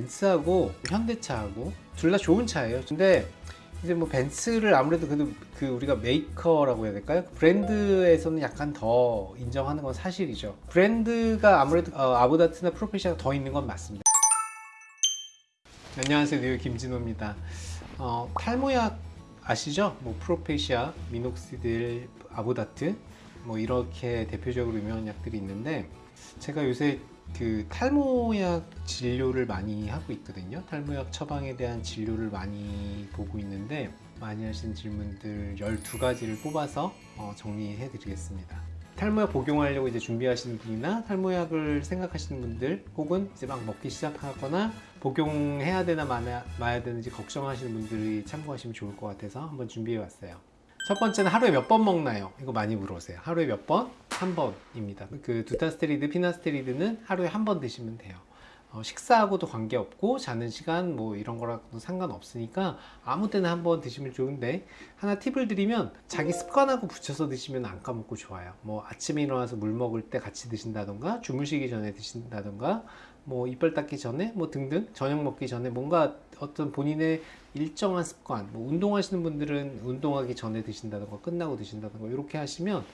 벤츠하고 현대차하고 둘 다 좋은 차예요. 근데 이제 뭐 벤츠를 아무래도 그래도 그 우리가 메이커라고 해야 될까요? 브랜드에서는 약간 더 인정하는 건 사실이죠. 브랜드가 아무래도 어, 아보다트나 프로페시아가 더 있는 건 맞습니다. 안녕하세요, 뉴욕 김진호입니다. 어, 탈모약 아시죠? 뭐 프로페시아, 미녹시딜, 아보다트 뭐 이렇게 대표적으로 유명한 약들이 있는데 제가 요새 그 탈모약 진료를 많이 하고 있거든요. 탈모약 처방에 대한 진료를 많이 보고 있는데 많이 하신 질문들 12가지를 뽑아서 어, 정리해 드리겠습니다. 탈모약 복용하려고 이제 준비하시는 분이나 탈모약을 생각하시는 분들 혹은 이제 막 먹기 시작하거나 복용해야 되나 마야, 마야 되는지 걱정하시는 분들이 참고하시면 좋을 것 같아서 한번 준비해 왔어요. 첫 번째는 하루에 몇 번 먹나요? 이거 많이 물어보세요. 하루에 몇 번? 한 번입니다. 그 두타스테리드, 피나스테리드는 하루에 한 번 드시면 돼요. 어, 식사하고도 관계없고 자는 시간 뭐 이런 거랑도 상관없으니까 아무 때나 한 번 드시면 좋은데 하나 팁을 드리면 자기 습관하고 붙여서 드시면 안 까먹고 좋아요 뭐 아침에 일어나서 물 먹을 때 같이 드신다던가 주무시기 전에 드신다던가 뭐 이빨 닦기 전에 뭐 등등 저녁 먹기 전에 뭔가 어떤 본인의 일정한 습관 뭐 운동하시는 분들은 운동하기 전에 드신다던가 끝나고 드신다던가 이렇게 하시면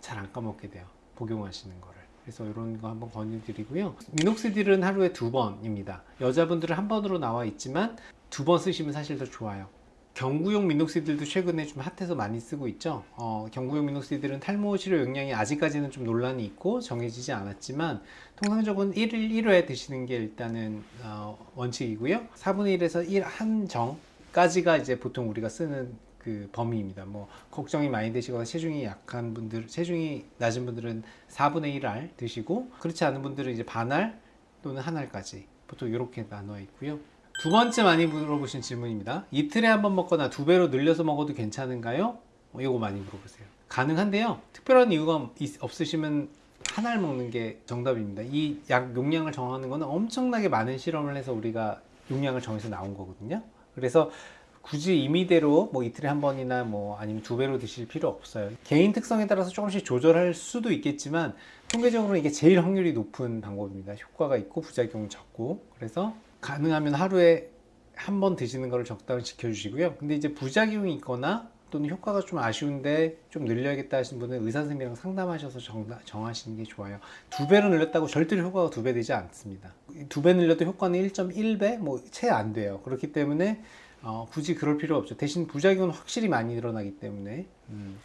잘 안 까먹게 돼요 복용하시는 거를 그래서 이런 거 한번 권유드리고요. 미녹시딜은 하루에 두 번입니다. 여자분들은 한 번으로 나와 있지만 두 번 쓰시면 사실 더 좋아요. 경구용 미녹시딜도 최근에 좀 핫해서 많이 쓰고 있죠. 어, 경구용 미녹시딜은 탈모 치료 용량이 아직까지는 좀 논란이 있고 정해지지 않았지만 통상적으로 1일 1회 드시는 게 일단은 어, 원칙이고요. 4분의 1에서 1 한 정까지가 이제 보통 우리가 쓰는 그 범위입니다. 뭐 걱정이 많이 되시거나 체중이 약한 분들, 체중이 낮은 분들은 4분의 1알 드시고 그렇지 않은 분들은 이제 반알 또는 한 알까지 보통 이렇게 나눠 있고요. 두 번째 많이 물어보신 질문입니다. 이틀에 한 번 먹거나 두 배로 늘려서 먹어도 괜찮은가요? 어, 이거 많이 물어보세요. 가능한데요. 특별한 이유가 있, 없으시면 한 알 먹는 게 정답입니다. 이 약 용량을 정하는 거는 엄청나게 많은 실험을 해서 우리가 용량을 정해서 나온 거거든요. 그래서 굳이 임의대로 뭐 이틀에 한 번이나 뭐 아니면 두 배로 드실 필요 없어요. 개인 특성에 따라서 조금씩 조절할 수도 있겠지만 통계적으로 이게 제일 확률이 높은 방법입니다. 효과가 있고 부작용은 적고 그래서 가능하면 하루에 한 번 드시는 거를 적당히 지켜주시고요. 근데 이제 부작용이 있거나 또는 효과가 좀 아쉬운데 좀 늘려야겠다 하시는 분은 의사 선생님이랑 상담하셔서 정, 정하시는 게 좋아요. 두 배로 늘렸다고 절대로 효과가 두 배 되지 않습니다. 두 배 늘려도 효과는 1.1배 뭐 채 안 돼요. 그렇기 때문에 어, 굳이 그럴 필요 없죠. 대신 부작용은 확실히 많이 일어나기 때문에 음,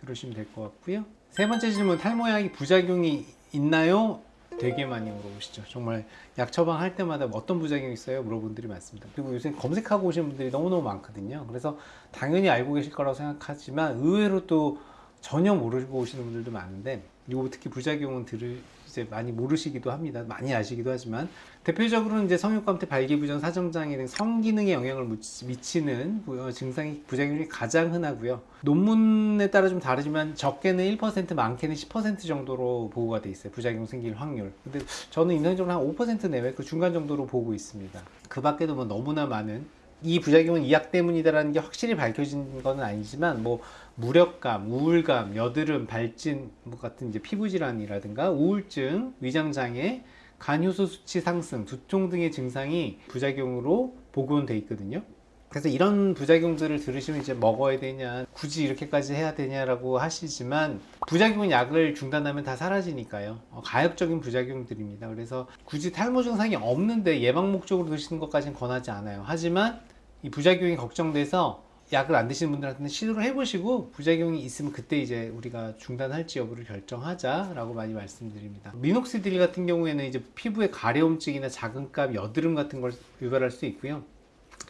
그러시면 될 것 같고요. 세 번째 질문 탈모약이 부작용이 있나요? 되게 많이 물어보시죠. 정말 약 처방할 때마다 어떤 부작용이 있어요? 물어본 분들이 많습니다. 그리고 요새 검색하고 오시는 분들이 너무너무 많거든요. 그래서 당연히 알고 계실 거라고 생각하지만 의외로 또 전혀 모르고 오시는 분들도 많은데 요 특히 부작용은 들을 이제 많이 모르시기도 합니다. 많이 아시기도 하지만 대표적으로는 이제 성욕감퇴, 발기부전, 사정장애 등 성기능에 영향을 미치는 어, 증상이 부작용이 가장 흔하고요. 논문에 따라 좀 다르지만 적게는 1%, 많게는 10% 정도로 보고가 돼 있어요. 부작용 생길 확률. 근데 저는 인상적으로 한 5% 내외 그 중간 정도로 보고 있습니다. 그 밖에도 뭐 너무나 많은 이 부작용은 이약 때문이다라는 게 확실히 밝혀진 건 아니지만 뭐 무력감, 우울감, 여드름, 발진 뭐 같은 이제 피부 질환이라든가 우울증, 위장 장애, 간효소 수치 상승, 두통 등의 증상이 부작용으로 보고는 돼 있거든요. 그래서 이런 부작용들을 들으시면 이제 먹어야 되냐, 굳이 이렇게까지 해야 되냐라고 하시지만 부작용은 약을 중단하면 다 사라지니까요. 어, 가역적인 부작용들입니다. 그래서 굳이 탈모 증상이 없는데 예방 목적으로 드시는 것까지는 권하지 않아요. 하지만 이 부작용이 걱정돼서 약을 안 드시는 분들한테는 시도를 해보시고 부작용이 있으면 그때 이제 우리가 중단할지 여부를 결정하자라고 많이 말씀드립니다. 미녹시딜 같은 경우에는 이제 피부에 가려움증이나 자극감, 여드름 같은 걸 유발할 수 있고요.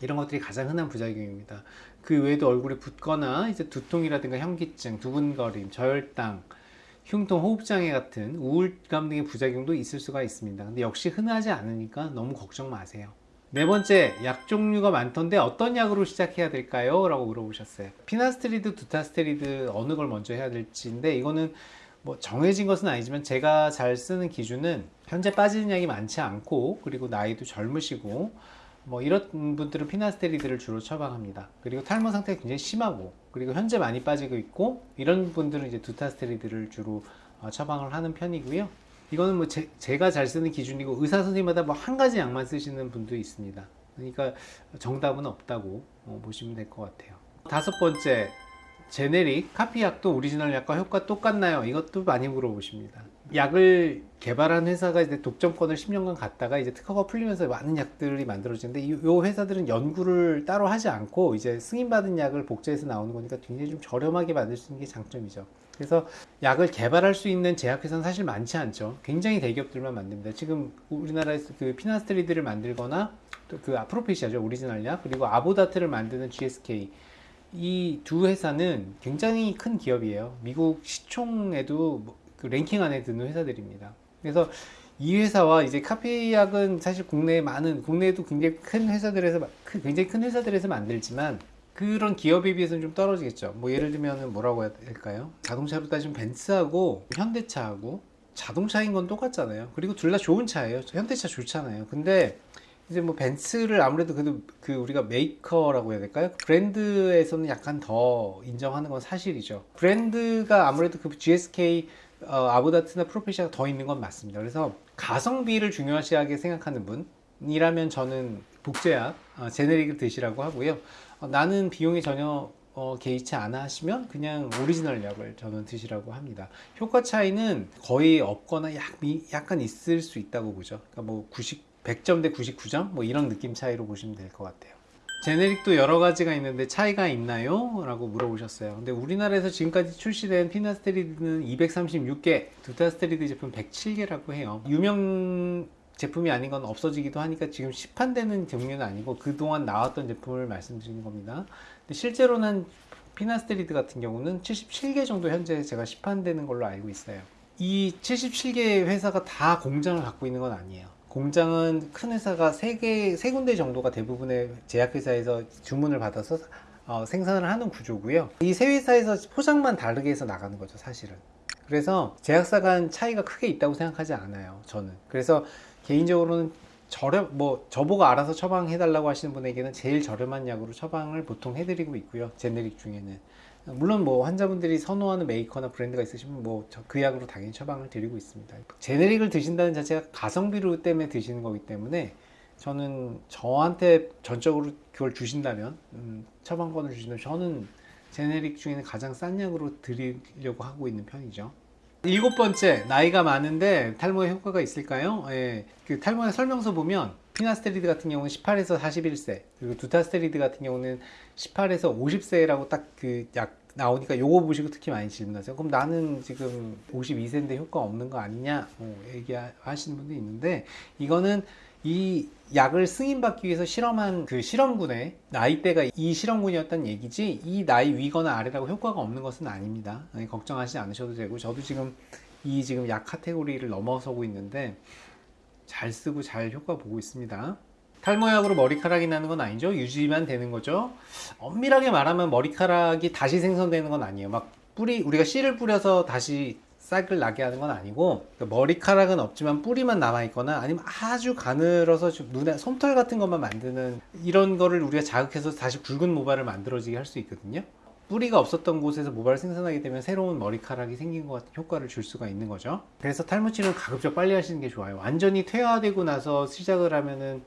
이런 것들이 가장 흔한 부작용입니다. 그 외에도 얼굴에 붓거나 이제 두통이라든가 현기증, 두근거림, 저혈당, 흉통, 호흡장애 같은 우울감 등의 부작용도 있을 수가 있습니다. 근데 역시 흔하지 않으니까 너무 걱정 마세요. 네 번째, 약 종류가 많던데 어떤 약으로 시작해야 될까요? 라고 물어보셨어요. 피나스테리드, 두타스테리드 어느 걸 먼저 해야 될지인데 이거는 뭐 정해진 것은 아니지만 제가 잘 쓰는 기준은 현재 빠지는 약이 많지 않고 그리고 나이도 젊으시고 뭐 이런 분들은 피나스테리드를 주로 처방합니다. 그리고 탈모 상태가 굉장히 심하고 그리고 현재 많이 빠지고 있고 이런 분들은 이제 두타스테리드를 주로 어, 처방을 하는 편이고요. 이거는 뭐 제, 제가 잘 쓰는 기준이고 의사 선생님마다 뭐 한 가지 약만 쓰시는 분도 있습니다. 그러니까 정답은 없다고 어, 보시면 될 것 같아요. 다섯 번째 제네릭 카피약도 오리지널 약과 효과 똑같나요? 이것도 많이 물어보십니다. 약을 개발한 회사가 이제 독점권을 10년간 갖다가 이제 특허가 풀리면서 많은 약들이 만들어지는데 이, 요 회사들은 연구를 따로 하지 않고 이제 승인받은 약을 복제해서 나오는 거니까 굉장히 좀 저렴하게 만들 수 있는 게 장점이죠. 그래서 약을 개발할 수 있는 제약회사는 사실 많지 않죠. 굉장히 대기업들만 만듭니다. 지금 우리나라에서 그 피나스트리드를 만들거나 또 그 아프로페시아죠 오리지널 약 그리고 아보다트를 만드는 GSK 이 두 회사는 굉장히 큰 기업이에요. 미국 시총에도 뭐그 랭킹 안에 드는 회사들입니다. 그래서 이 회사와 이제 카피약은 사실 국내에 많은 국내에도 굉장히 큰 회사들에서 큰- 굉장히 큰 회사들에서 만들지만 그런 기업에 비해서는 좀 떨어지겠죠. 뭐 예를 들면 뭐라고 해야 될까요? 자동차로 따지면 벤츠하고 현대차하고 자동차인 건 똑같잖아요. 그리고 둘 다 좋은 차예요. 현대차 좋잖아요. 근데 이제 뭐 벤츠를 아무래도 그래도 그 우리가 메이커라고 해야 될까요? 브랜드에서는 약간 더 인정하는 건 사실이죠. 브랜드가 아무래도 그 GSK 어, 아보다트나 프로페시아가 더 있는 건 맞습니다. 그래서 가성비를 중요시하게 생각하는 분이라면 저는 복제약, 어, 제네릭을 드시라고 하고요. 어, 나는 비용이 전혀 어, 개의치 않아 하시면 그냥 오리지널 약을 저는 드시라고 합니다. 효과 차이는 거의 없거나 약, 미, 약간 있을 수 있다고 보죠. 그러니까 뭐 90, 100점 대 99점 뭐 이런 느낌 차이로 보시면 될 것 같아요. 제네릭도 여러 가지가 있는데 차이가 있나요? 라고 물어보셨어요. 근데 우리나라에서 지금까지 출시된 피나스테리드는 236개, 두타스테리드 제품 107개라고 해요. 유명 제품이 아닌 건 없어지기도 하니까 지금 시판되는 종류는 아니고 그동안 나왔던 제품을 말씀드리는 겁니다. 실제로는 피나스테리드 같은 경우는 77개 정도 현재 제가 시판되는 걸로 알고 있어요. 이 77개 회사가 다 공장을 갖고 있는 건 아니에요. 공장은 큰 회사가 세 개, 세 군데 정도가 대부분의 제약회사에서 주문을 받아서 어, 생산을 하는 구조고요. 이 세 회사에서 포장만 다르게 해서 나가는 거죠, 사실은. 그래서 제약사 간 차이가 크게 있다고 생각하지 않아요, 저는. 그래서 개인적으로는 저렴, 뭐, 저보고 알아서 처방해 달라고 하시는 분에게는 제일 저렴한 약으로 처방을 보통 해드리고 있고요, 제네릭 중에는. 물론 뭐 환자분들이 선호하는 메이커나 브랜드가 있으시면 뭐 그 약으로 당연히 처방을 드리고 있습니다. 제네릭을 드신다는 자체가 가성비로 때문에 드시는 거기 때문에 저는 저한테 전적으로 그걸 주신다면 음, 처방권을 주신다면 저는 제네릭 중에는 가장 싼 약으로 드리려고 하고 있는 편이죠. 일곱 번째 나이가 많은데 탈모에 효과가 있을까요? 예, 그 탈모의 설명서 보면 피나스테리드 같은 경우는 18에서 41세 그리고 두타스테리드 같은 경우는 18에서 50세라고 딱 그 약 나오니까 요거 보시고 특히 많이 질문하세요. 그럼 나는 지금 52세인데 효과 없는 거 아니냐? 어, 얘기하시는 분도 있는데 이거는 이 약을 승인받기 위해서 실험한 그 실험군의 나이대가 이 실험군이었다는 얘기지 이 나이 위거나 아래라고 효과가 없는 것은 아닙니다. 네, 걱정하지 않으셔도 되고 저도 지금 이 지금 약 카테고리를 넘어서고 있는데 잘 쓰고 잘 효과 보고 있습니다. 탈모약으로 머리카락이 나는 건 아니죠. 유지만 되는 거죠. 엄밀하게 말하면 머리카락이 다시 생성되는 건 아니에요. 막 뿌리 우리가 씨를 뿌려서 다시 싹을 나게 하는 건 아니고 그러니까 머리카락은 없지만 뿌리만 남아 있거나 아니면 아주 가늘어서 좀 눈에 솜털 같은 것만 만드는 이런 거를 우리가 자극해서 다시 굵은 모발을 만들어지게 할 수 있거든요. 뿌리가 없었던 곳에서 모발을 생산하게 되면 새로운 머리카락이 생긴 것 같은 효과를 줄 수가 있는 거죠. 그래서 탈모 치료는 가급적 빨리 하시는 게 좋아요. 완전히 퇴화되고 나서 시작을 하면은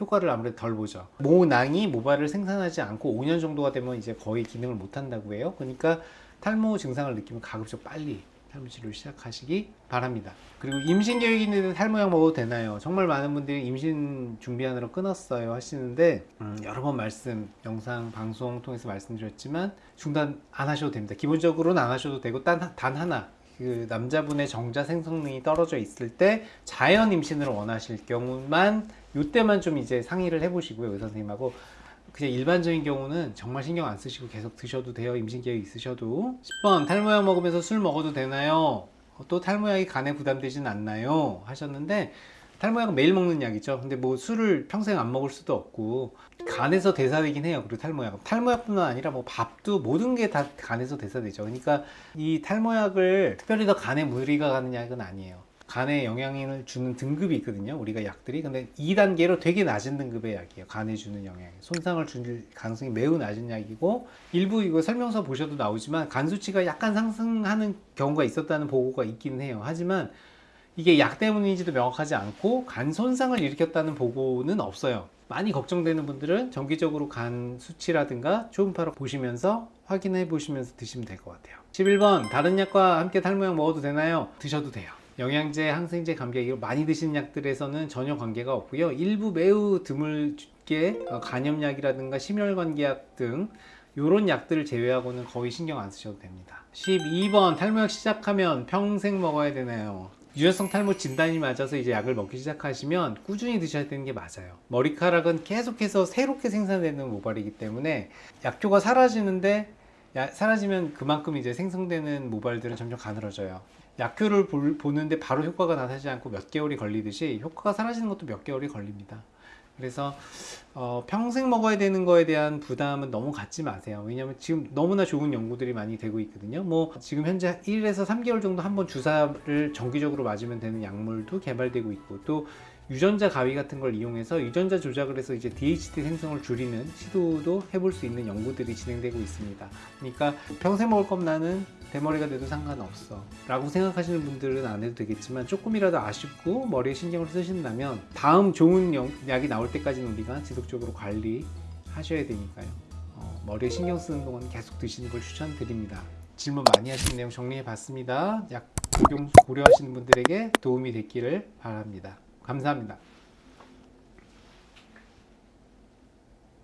효과를 아무래도 덜 보죠. 모낭이 모발을 생산하지 않고 5년 정도가 되면 이제 거의 기능을 못 한다고 해요. 그러니까 탈모 증상을 느끼면 가급적 빨리 치료를 시작하시기 바랍니다. 그리고 임신 계획이 있는데 탈모약 먹어도 되나요? 정말 많은 분들이 임신 준비하느라 끊었어요 하시는데 음, 여러 번 말씀 영상 방송 통해서 말씀드렸지만 중단 안 하셔도 됩니다. 기본적으로는 안 하셔도 되고 단, 단 하나 그 남자분의 정자 생성능이 떨어져 있을 때 자연 임신을 원하실 경우만 이때만 좀 이제 상의를 해보시고요 의사 선생님하고 그냥 일반적인 경우는 정말 신경 안 쓰시고 계속 드셔도 돼요. 임신 계획 있으셔도. 10번 탈모약 먹으면서 술 먹어도 되나요? 어, 또 탈모약이 간에 부담되진 않나요? 하셨는데 탈모약은 매일 먹는 약이죠. 근데 뭐 술을 평생 안 먹을 수도 없고 간에서 대사되긴 해요. 그리고 탈모약 탈모약뿐만 아니라 뭐 밥도 모든 게 다 간에서 대사되죠. 그러니까 이 탈모약을 특별히 더 간에 무리가 가는 약은 아니에요 간에 영향을 주는 등급이 있거든요 우리가 약들이 근데 2단계로 되게 낮은 등급의 약이에요 간에 주는 영향 손상을 줄 가능성이 매우 낮은 약이고 일부 이거 설명서 보셔도 나오지만 간 수치가 약간 상승하는 경우가 있었다는 보고가 있기는 해요 하지만 이게 약 때문인지도 명확하지 않고 간 손상을 일으켰다는 보고는 없어요. 많이 걱정되는 분들은 정기적으로 간 수치라든가 초음파로 보시면서 확인해 보시면서 드시면 될 것 같아요. 11번 다른 약과 함께 탈모약 먹어도 되나요? 드셔도 돼요. 영양제, 항생제, 감기약 많이 드시는 약들에서는 전혀 관계가 없고요. 일부 매우 드물게 어, 간염약이라든가 심혈관계약 등 이런 약들을 제외하고는 거의 신경 안 쓰셔도 됩니다. 12번 탈모약 시작하면 평생 먹어야 되나요? 유연성 탈모 진단이 맞아서 이제 약을 먹기 시작하시면 꾸준히 드셔야 되는 게 맞아요. 머리카락은 계속해서 새롭게 생산되는 모발이기 때문에 약효가 사라지는데 야- 사라지면 그만큼 이제 생성되는 모발들은 점점 가늘어져요. 약효를 볼- 보는데 바로 효과가 나타나지 않고 몇 개월이 걸리듯이 효과가 사라지는 것도 몇 개월이 걸립니다. 그래서 어, 평생 먹어야 되는 거에 대한 부담은 너무 갖지 마세요. 왜냐하면 지금 너무나 좋은 연구들이 많이 되고 있거든요. 뭐 지금 현재 1에서 3개월 정도 한 번 주사를 정기적으로 맞으면 되는 약물도 개발되고 있고 또 유전자 가위 같은 걸 이용해서 유전자 조작을 해서 이제 DHT 생성을 줄이는 시도도 해볼 수 있는 연구들이 진행되고 있습니다. 그러니까 평생 먹을 거면 나는 대머리가 돼도 상관없어. 라고 생각하시는 분들은 안 해도 되겠지만 조금이라도 아쉽고 머리에 신경을 쓰신다면 다음 좋은 영- 약이 나올 때까지는 우리가 지속적으로 관리하셔야 되니까요. 어, 머리에 신경 쓰는 동안 계속 드시는 걸 추천드립니다. 질문 많이 하신 내용 정리해 봤습니다. 약 복용 고려하시는 분들에게 도움이 됐기를 바랍니다. 감사합니다